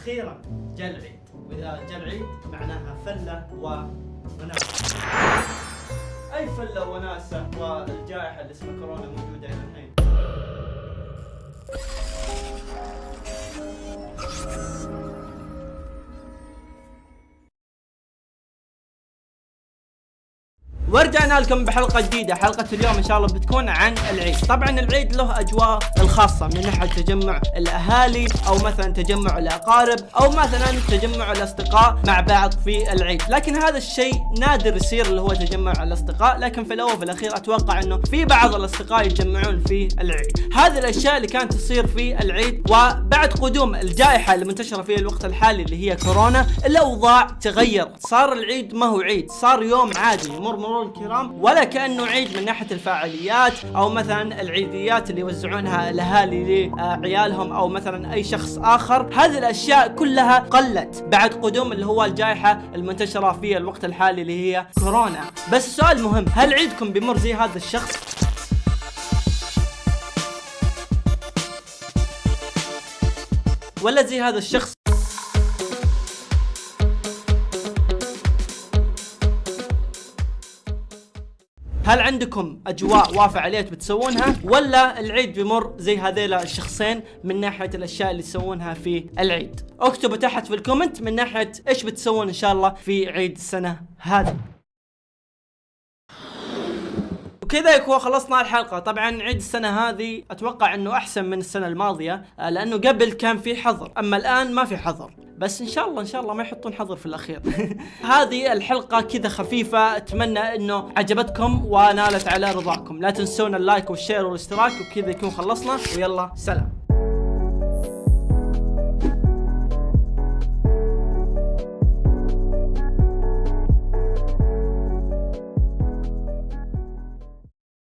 أخيرا جاء العيد وإذا جاء العيد معناها فلة وناسه أي فلة وناسه والجائحة اللي اسمها كورونا موجودة إلى الحين. ورجعنا لكم بحلقة جديدة. حلقة اليوم إن شاء الله بتكون عن العيد. طبعا العيد له أجواء الخاصة من ناحية تجمع الأهالي أو مثلا تجمع الأقارب أو مثلا تجمع الأصدقاء مع بعض في العيد. لكن هذا الشيء نادر يصير اللي هو تجمع الأصدقاء لكن في الأول وفي الأخير أتوقع إنه في بعض الأصدقاء يتجمعون في العيد. هذه الأشياء اللي كانت تصير في العيد وبعد قدوم الجائحة المنتشرة في الوقت الحالي اللي هي كورونا الأوضاع تغيرت. صار العيد ما هو عيد صار يوم عادي يمر مرور الكرام ولا كأنه عيد من ناحية الفعاليات أو مثلا العيديات اللي يوزعونها الأهالي لعيالهم أو مثلا أي شخص آخر. هذه الأشياء كلها قلت بعد قدوم اللي هو الجائحة المنتشرة في الوقت الحالي اللي هي كورونا. بس السؤال مهم هل عيدكم بيمر زي هذا الشخص؟ ولا زي هذا الشخص هل عندكم أجواء وافع عليه بتسوونها؟ ولا العيد بيمر زي هذيلا الشخصين من ناحية الأشياء اللي تسوونها في العيد. اكتبوا تحت في الكومنت من ناحية إيش بتسوون إن شاء الله في عيد السنة هذه. وكذا يكون خلصنا الحلقة. طبعا عيد السنة هذه أتوقع إنه أحسن من السنة الماضية آه، لأنه قبل كان في حظر. أما الآن ما في حظر. بس إن شاء الله إن شاء الله ما يحطون حظر في الأخير. هذه الحلقة كذا خفيفة أتمنى إنه عجبتكم ونالت على رضاكم. لا تنسون اللايك والشير والاشتراك وكذا يكون خلصنا. ويلا سلام.